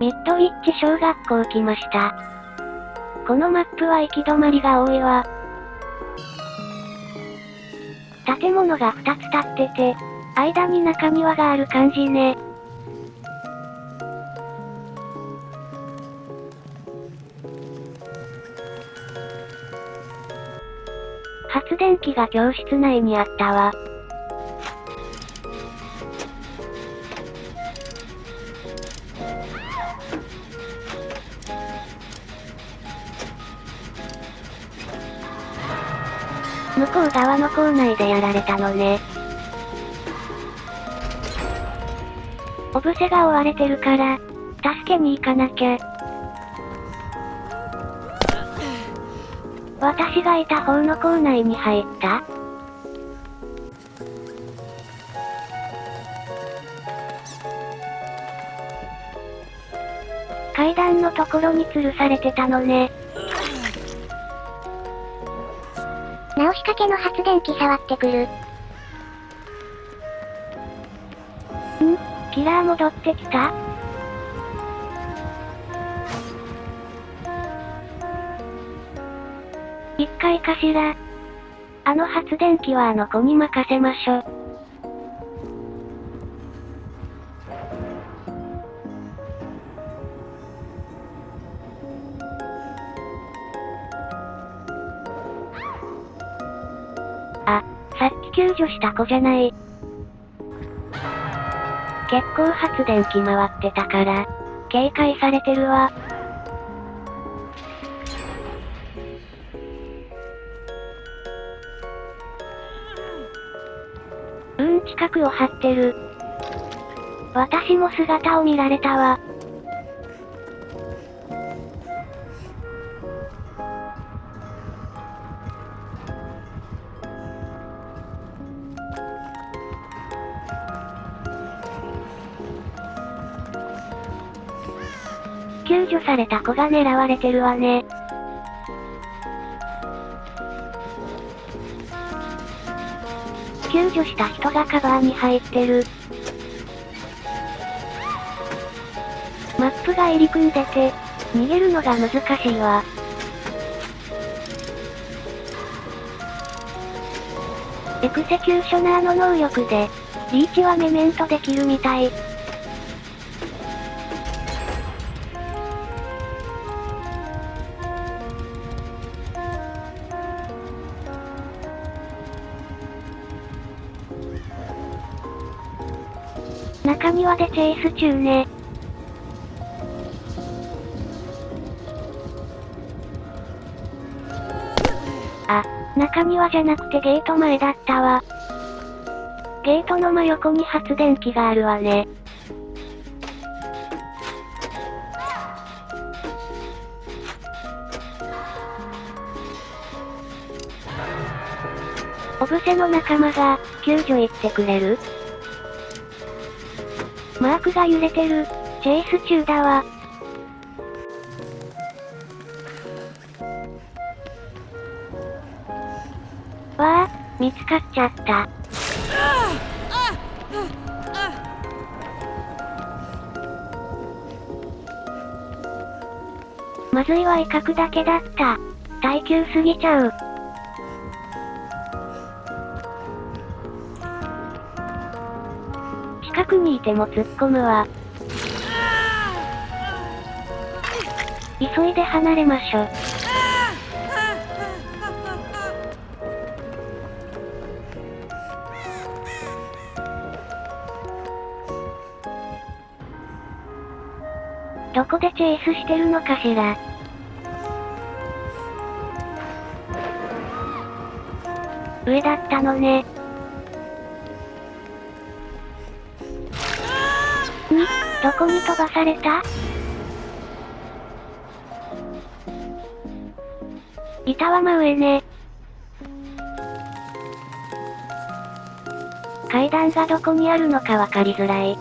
ミッドウィッチ小学校来ました。このマップは行き止まりが多いわ。建物が2つ立ってて、間に中庭がある感じね。発電機が教室内にあったわ。校内でやられたのね。おぶせが追われてるから、助けに行かなきゃ。私がいた方の校内に入った階段のところに吊るされてたのね。倒しかけの発電機触ってくる。ん？キラー戻ってきた一回かしら。あの発電機はあの子に任せましょ。救助した子じゃない。結構発電機回ってたから、警戒されてるわ。うん、近くを張ってる。私も姿を見られたわ。救助された子が狙われてるわね。救助した人がカバーに入ってる。マップが入り組んでて、逃げるのが難しいわ。エクセキューショナーの能力で、リーチはメメントできるみたい。でチェイス中ね。あ、中庭じゃなくてゲート前だったわ。ゲートの真横に発電機があるわね。おぶせの仲間が、救助行ってくれる？マークが揺れてる。チェイス中だわ。わあ、見つかっちゃった。まずいは威嚇だけだった。耐久すぎちゃう。いても突っ込むわ。急いで離れましょ。どこでチェイスしてるのかしら。上だったのね。どこに飛ばされた？板は真上ね。階段がどこにあるのかわかりづらい。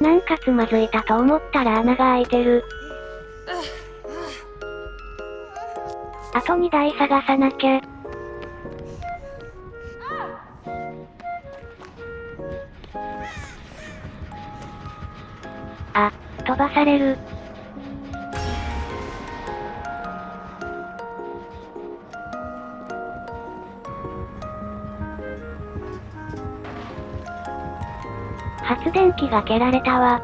なんかつまずいたと思ったら穴が開いてる。あと2台探さなきゃ。あ、飛ばされる。発電機が蹴られたわ。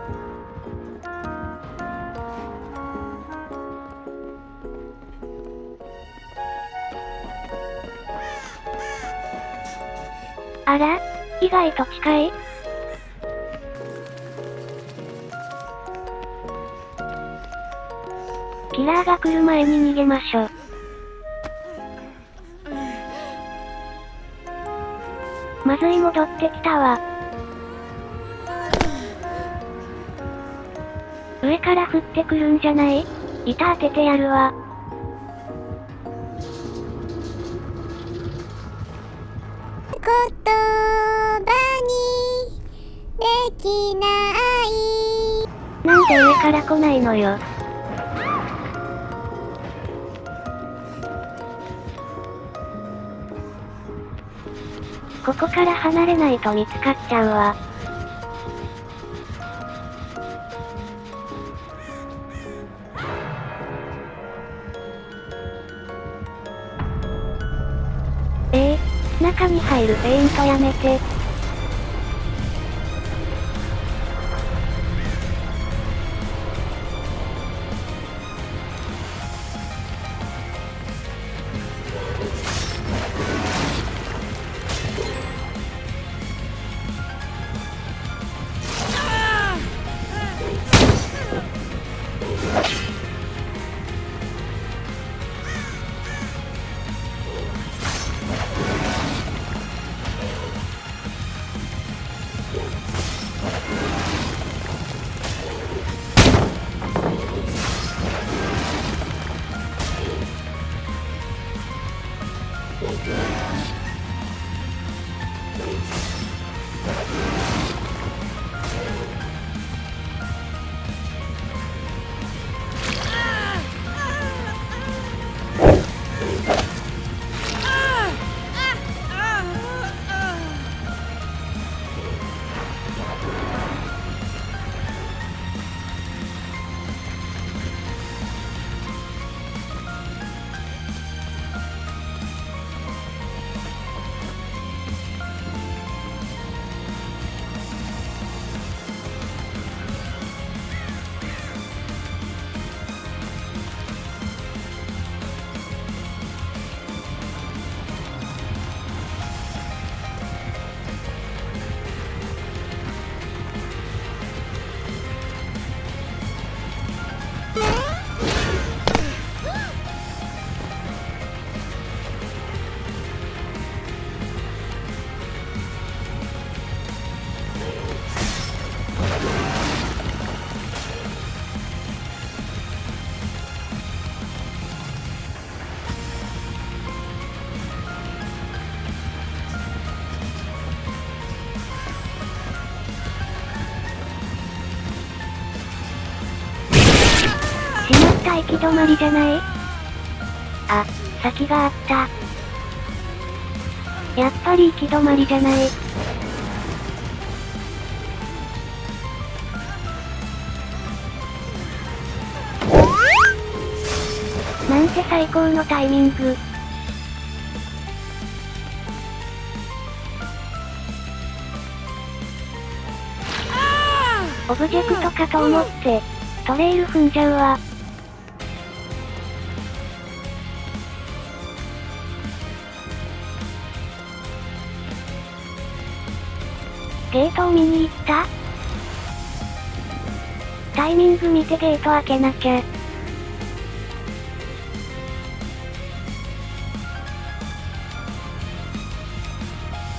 外と近いキラーが来る前に逃げましょう。まずい戻ってきたわ。上から降ってくるんじゃない？板当ててやるわ。言葉から来ないのよ。ここから離れないと見つかっちゃうわ。え？ー、中に入るペイントやめて。た行き止まりじゃない？あ、先があった。やっぱり行き止まりじゃない？なんて最高のタイミング。オブジェクトかと思って、トレイル踏んじゃうわ。ゲートを見に行った？タイミング見てゲート開けなきゃ。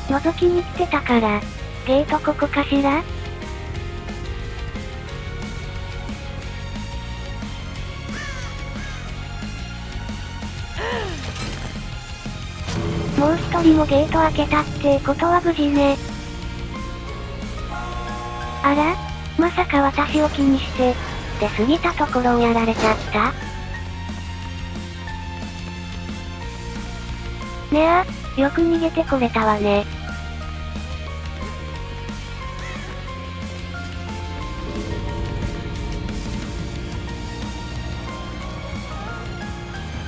覗きに来てたから、ゲートここかしら？もう一人もゲート開けたってことは無事ね。あらまさか私を気にして、出過ぎたところをやられちゃった？ねあ、よく逃げてこれたわね。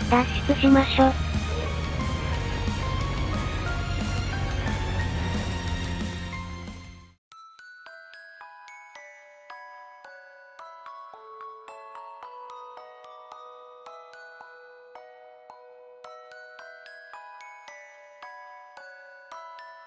脱出しましょ。